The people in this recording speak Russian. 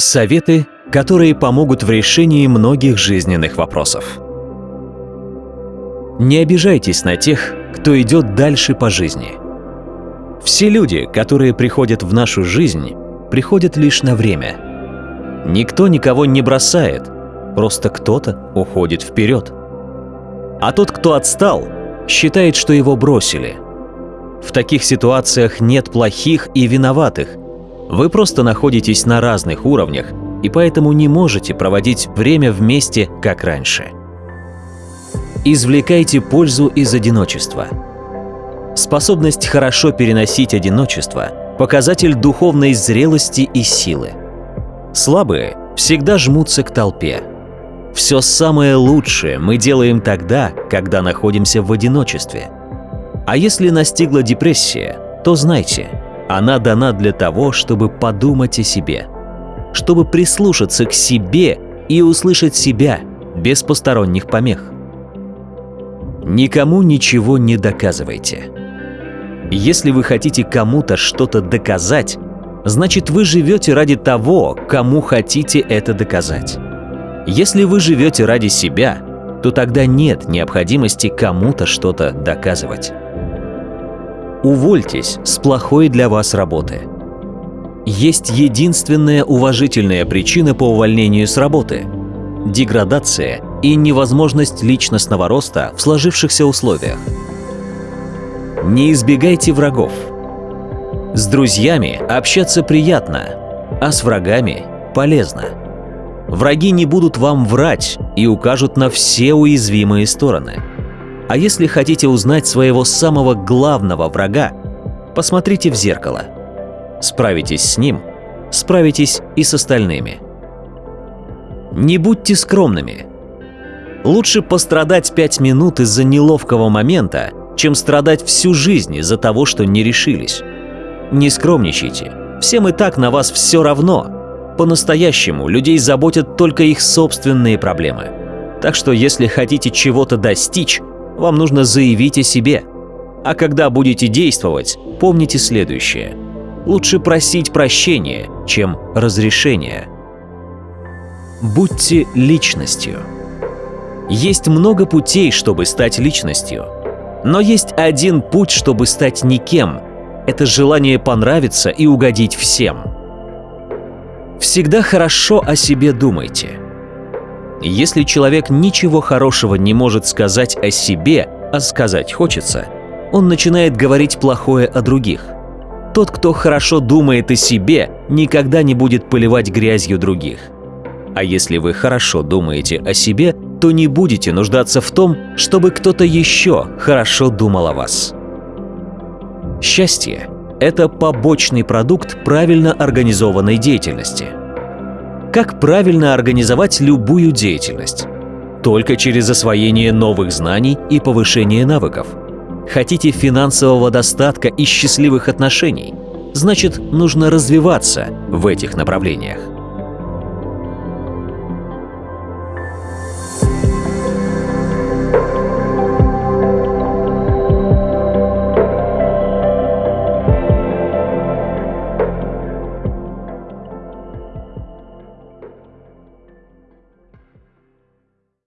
Советы, которые помогут в решении многих жизненных вопросов. Не обижайтесь на тех, кто идет дальше по жизни. Все люди, которые приходят в нашу жизнь, приходят лишь на время. Никто никого не бросает, просто кто-то уходит вперед. А тот, кто отстал, считает, что его бросили. В таких ситуациях нет плохих и виноватых – вы просто находитесь на разных уровнях и поэтому не можете проводить время вместе, как раньше. Извлекайте пользу из одиночества. Способность хорошо переносить одиночество – показатель духовной зрелости и силы. Слабые всегда жмутся к толпе. Все самое лучшее мы делаем тогда, когда находимся в одиночестве. А если настигла депрессия, то знайте – она дана для того, чтобы подумать о себе, чтобы прислушаться к себе и услышать себя без посторонних помех. Никому ничего не доказывайте. Если вы хотите кому-то что-то доказать, значит вы живете ради того, кому хотите это доказать. Если вы живете ради себя, то тогда нет необходимости кому-то что-то доказывать. Увольтесь с плохой для вас работы. Есть единственная уважительная причина по увольнению с работы – деградация и невозможность личностного роста в сложившихся условиях. Не избегайте врагов. С друзьями общаться приятно, а с врагами полезно. Враги не будут вам врать и укажут на все уязвимые стороны – а если хотите узнать своего самого главного врага, посмотрите в зеркало. Справитесь с ним, справитесь и с остальными. Не будьте скромными. Лучше пострадать пять минут из-за неловкого момента, чем страдать всю жизнь из-за того, что не решились. Не скромничайте. Всем и так на вас все равно. По-настоящему людей заботят только их собственные проблемы. Так что если хотите чего-то достичь, вам нужно заявить о себе. А когда будете действовать, помните следующее. Лучше просить прощения, чем разрешения. Будьте личностью. Есть много путей, чтобы стать личностью. Но есть один путь, чтобы стать никем. Это желание понравиться и угодить всем. Всегда хорошо о себе думайте. Если человек ничего хорошего не может сказать о себе, а сказать хочется, он начинает говорить плохое о других. Тот, кто хорошо думает о себе, никогда не будет поливать грязью других. А если вы хорошо думаете о себе, то не будете нуждаться в том, чтобы кто-то еще хорошо думал о вас. Счастье – это побочный продукт правильно организованной деятельности – как правильно организовать любую деятельность? Только через освоение новых знаний и повышение навыков. Хотите финансового достатка и счастливых отношений? Значит, нужно развиваться в этих направлениях.